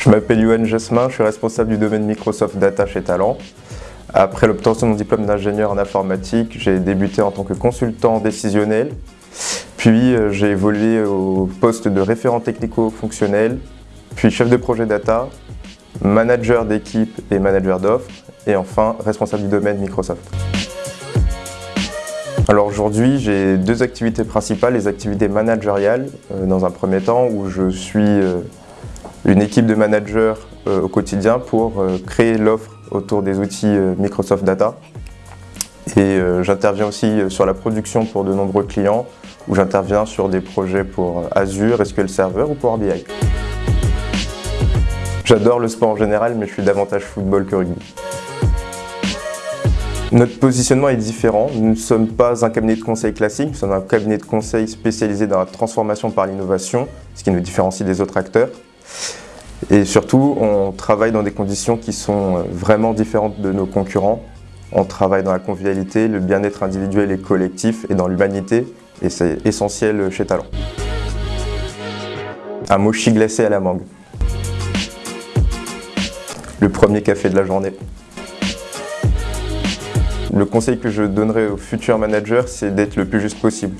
Je m'appelle Yoann Jasmin, je suis responsable du domaine Microsoft Data chez Talent. Après l'obtention de mon diplôme d'ingénieur en informatique, j'ai débuté en tant que consultant décisionnel. Puis euh, j'ai évolué au poste de référent technico-fonctionnel, puis chef de projet data, manager d'équipe et manager d'offres, et enfin responsable du domaine Microsoft. Alors aujourd'hui, j'ai deux activités principales, les activités managériales euh, dans un premier temps où je suis euh, une équipe de managers au quotidien pour créer l'offre autour des outils euh, Microsoft Data. Et euh, j'interviens aussi euh, sur la production pour de nombreux clients, où j'interviens sur des projets pour Azure, SQL Server ou Power BI. J'adore le sport en général, mais je suis davantage football que rugby. Notre positionnement est différent. Nous ne sommes pas un cabinet de conseil classique, nous sommes un cabinet de conseil spécialisé dans la transformation par l'innovation, ce qui nous différencie des autres acteurs. Et surtout, on travaille dans des conditions qui sont euh, vraiment différentes de nos concurrents. On travaille dans la convivialité, le bien-être individuel et collectif et dans l'humanité, et c'est essentiel chez Talent. Un mochi glacé à la mangue. Le premier café de la journée. Le conseil que je donnerais aux futurs managers, c'est d'être le plus juste possible.